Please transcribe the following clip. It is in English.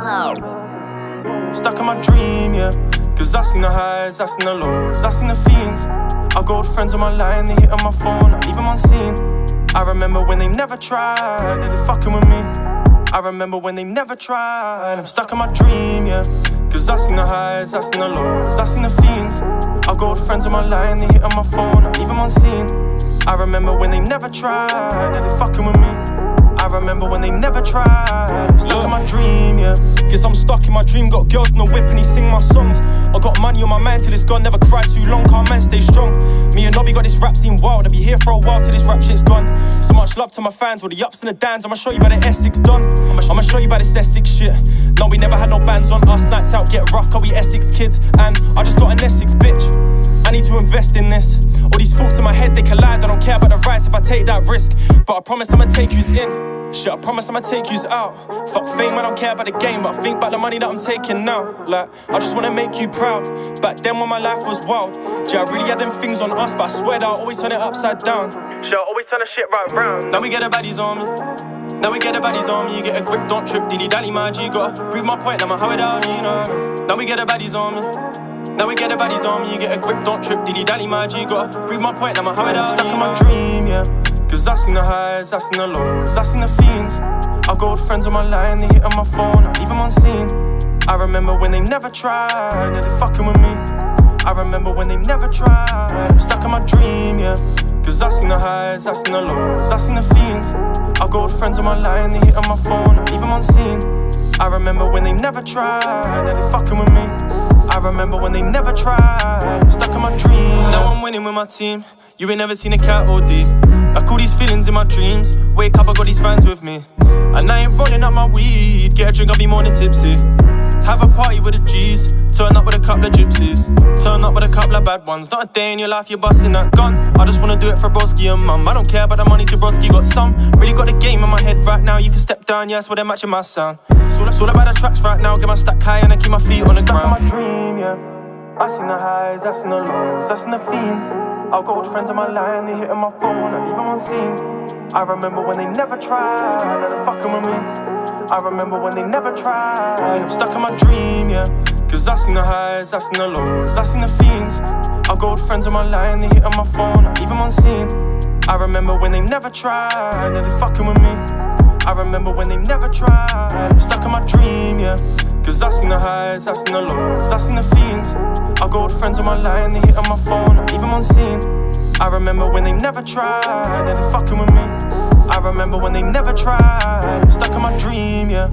hard. Stuck in my dream, yeah. Cause I seen the highs, I seen the lows, I seen the fiends. I got friends on my line, they hit on my phone, I leave them unseen. I remember when they never tried, they fucking with me. I remember when they never tried. I'm stuck in my dream, yeah. Cause I seen the highs, I seen the lows, I seen the fiends. I got friends on my line, they hit on my phone, I leave them unseen. I remember when they never tried, they fucking with me. I remember when they never tried. I'm stuck in my dream, yeah. Guess I'm stuck in my dream. Got girls no whip and he sing my songs. I got money on my mind till it's gone. Never cried too long. Can't man stay strong. Me and Nobby got this rap scene wild. I'll be here for a while till this rap shit's gone. So much love to my fans, all the ups and the downs. I'ma show you about the Essex done. I'ma, I'ma show you about this Essex shit. No, we never had no bands on us. Nights out get rough, cause we Essex kids. And I just got an Essex bitch. To invest in this. All these thoughts in my head, they collide. I don't care about the rights if I take that risk. But I promise I'ma take yous in. Shit, I promise I'ma take yous out. Fuck fame, I don't care about the game, but I think about the money that I'm taking now. Like, I just wanna make you proud. Back then when my life was wild, yeah, I really had them things on us, but I swear that I always turn it upside down. Shit, I always turn the shit right round. Now we get the baddies on me. Now we get the baddies on me, you get a grip, don't trip, diddy dally, my G. Gotta prove my point, I'ma how it out, you know. Now we get the baddies on me. Now we get the baddies on me, you get a grip, don't trip, dilly dally, my G. Gotta prove my point, I'ma how Stuck in my dream, yeah. Cause I seen the highs, I seen the lows, I seen the fiends. I got old friends on my line, they hit on my phone, I leave them unseen. I remember when they never tried, yeah, they fucking with me. I remember when they never tried, I'm stuck in my dream, yeah. Cause I seen the highs, I seen the lows, I seen the fiends. I got old friends on my line, they hit on my phone, I leave them unseen. I remember when they never tried, yeah, they fucking with me. I remember when they never tried, stuck in my dream. Now I'm winning with my team. You ain't never seen a cat OD. I call these feelings in my dreams. Wake up, I got these fans with me. And I ain't rolling up my weed. Get a drink, I'll be more than tipsy. Have a party with the G's. Turn up with a couple of gypsies. Turn up with a couple of bad ones. Not a day in your life, you're busting that gun. I just wanna do it for broski and mum. I don't care about the money, to broski got some. Really got the game in my head right now. You can step down, yes, yeah, well, they're matching my sound. So that's all about the tracks right now. Get my stack high and I keep my feet on the ground. my dream, yeah. I seen the highs, I seen the lows, I seen the fiends. I've got old friends on my line, they hitting my phone, I leave them scene. I remember when they never tried, they're fucking with me. I remember when they never tried. I'm stuck in my dream, yeah. Cause I seen the highs, I seen the lows, I seen the fiends. I've got old friends on my line, they hit on my phone, I leave them unseen. I remember when they never tried, now they're fucking with me. I remember when they never tried. I'm stuck in my dream, yeah. Cause I seen the highs, I seen the lows, I seen the fiends. I got old friends on my line, they hit on my phone, I leave them unseen. I remember when they never tried, now they fucking with me. I remember when they never tried. Stuck in my dream, yeah.